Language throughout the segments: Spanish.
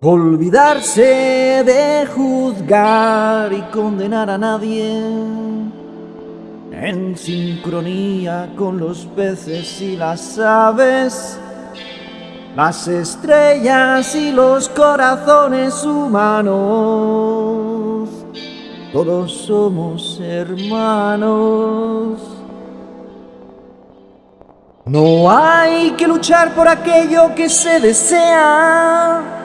Olvidarse de juzgar y condenar a nadie en sincronía con los peces y las aves, las estrellas y los corazones humanos. Todos somos hermanos. No hay que luchar por aquello que se desea.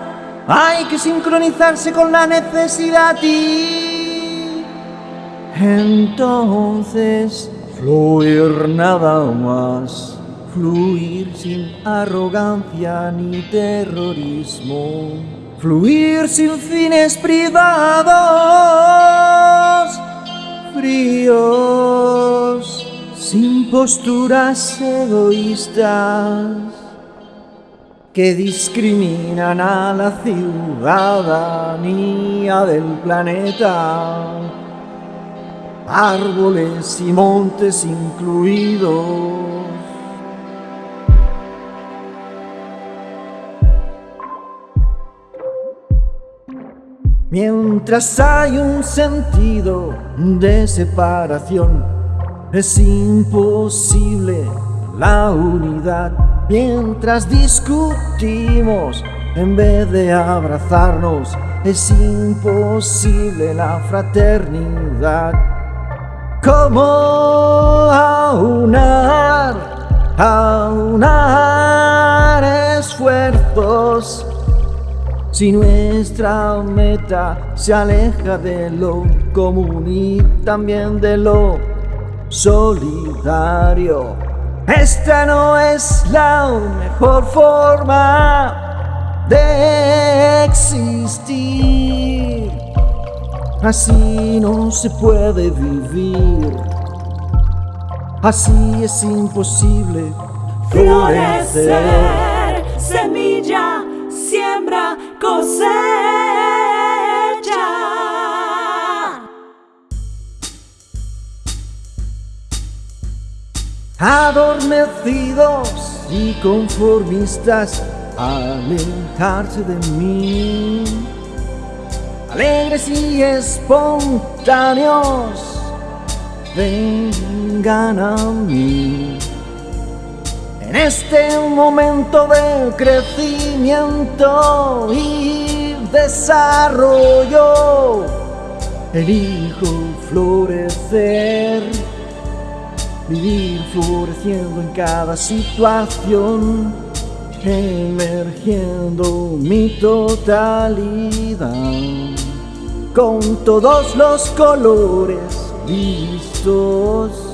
Hay que sincronizarse con la necesidad y entonces fluir nada más. Fluir sin arrogancia ni terrorismo. Fluir sin fines privados. Fríos sin posturas egoístas que discriminan a la ciudadanía del planeta, árboles y montes incluidos. Mientras hay un sentido de separación, es imposible la unidad mientras discutimos en vez de abrazarnos. Es imposible la fraternidad. ¿Cómo aunar, aunar esfuerzos? Si nuestra meta se aleja de lo común y también de lo solidario. Esta no es la mejor forma de existir. Así no se puede vivir. Así es imposible florecer. Semilla, siembra, cosecha. Adormecidos y conformistas, alejarse de mí. Alegres y espontáneos, vengan a mí. En este momento de crecimiento y desarrollo, elijo florecer vivir floreciendo en cada situación, emergiendo mi totalidad, con todos los colores listos.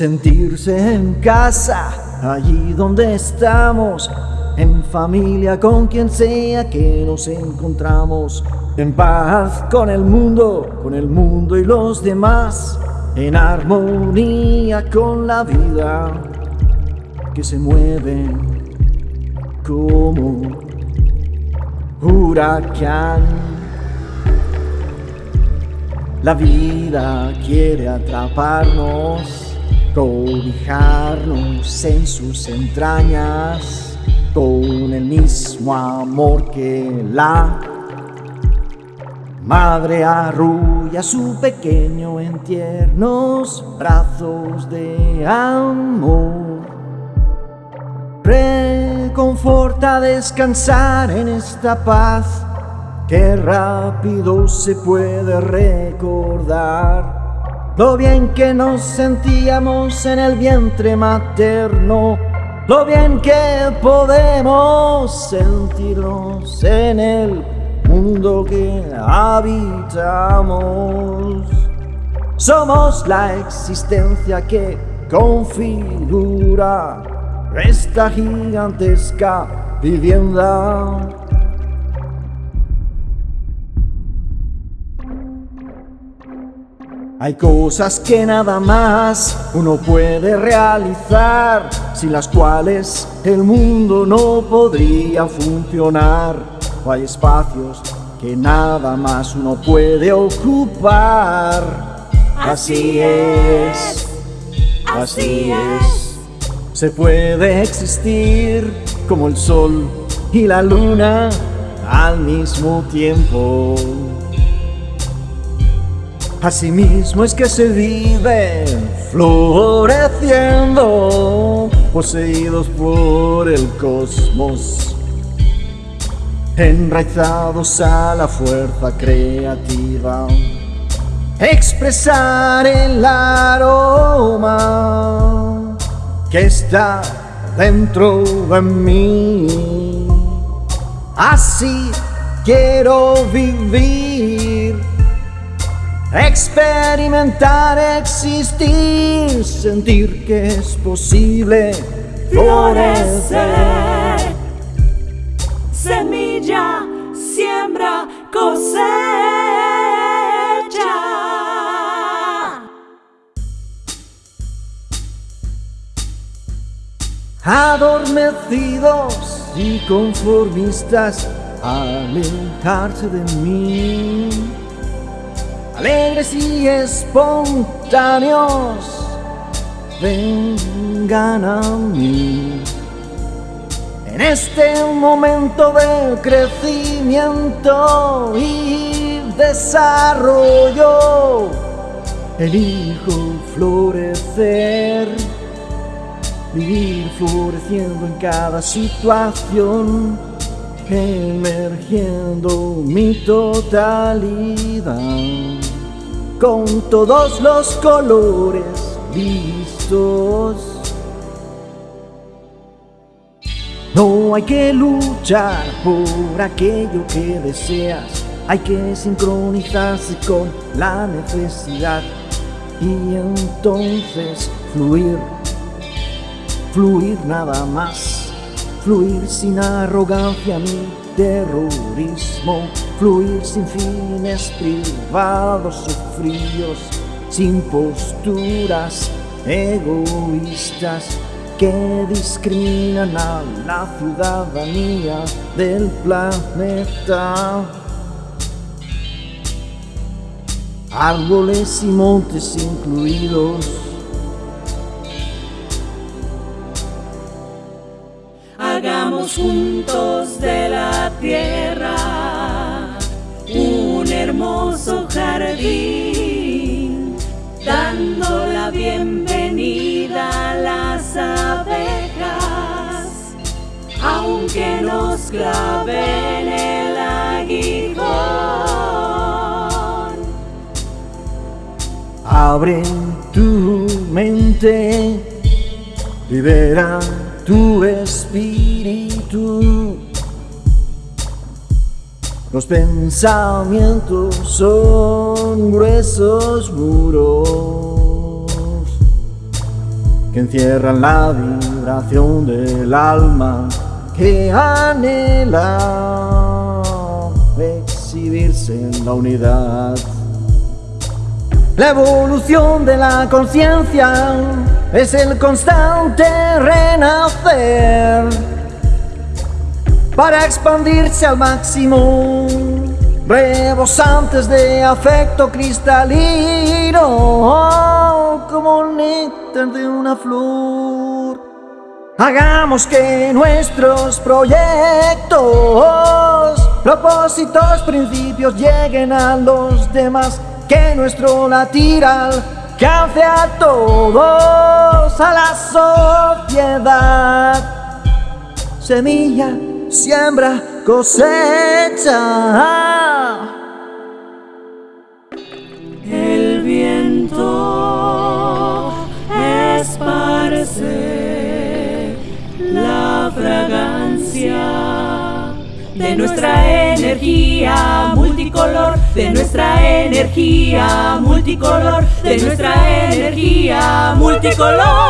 Sentirse en casa, allí donde estamos, en familia con quien sea que nos encontramos, en paz con el mundo, con el mundo y los demás en armonía con la vida que se mueve como huracán. La vida quiere atraparnos, cobijarnos en sus entrañas con el mismo amor que la Madre arrulla su pequeño en tiernos brazos de amor. Reconforta descansar en esta paz que rápido se puede recordar. Lo bien que nos sentíamos en el vientre materno, lo bien que podemos sentirnos en el mundo que habitamos. Somos la existencia que configura esta gigantesca vivienda. Hay cosas que nada más uno puede realizar, sin las cuales el mundo no podría funcionar. O hay espacios que nada más uno puede ocupar. Así es, así es. Se puede existir como el sol y la luna al mismo tiempo. Asimismo es que se vive floreciendo, poseídos por el cosmos, enraizados a la fuerza creativa. Expresar el aroma que está dentro de mí. Así quiero vivir Experimentar, existir, sentir que es posible florecer. Semilla, siembra, cosecha. Adormecidos y conformistas, alejarse de mí alegres y espontáneos, vengan a mí. En este momento de crecimiento y desarrollo, elijo florecer, vivir floreciendo en cada situación, emergiendo mi totalidad con todos los colores vistos. No hay que luchar por aquello que deseas, hay que sincronizarse con la necesidad y entonces fluir, fluir nada más, fluir sin arrogancia ni terrorismo, fluir sin fines privados fríos, sin posturas egoístas que discriminan a la ciudadanía del planeta. Árboles y montes incluidos. Hagamos juntos de la tierra hermoso jardín, dando la bienvenida a las abejas, aunque nos claven el aguijón. Abre tu mente, libera tu espíritu los pensamientos son gruesos muros que encierran la vibración del alma que anhela exhibirse en la unidad. La evolución de la conciencia es el constante renacer para expandirse al máximo, rebosantes de afecto cristalino, como néctar de una flor. Hagamos que nuestros proyectos, propósitos, principios lleguen a los demás, que nuestro latir alcance a todos, a la sociedad. Semilla siembra, cosecha. El viento esparce la fragancia de nuestra energía multicolor, de nuestra energía multicolor, de nuestra energía multicolor.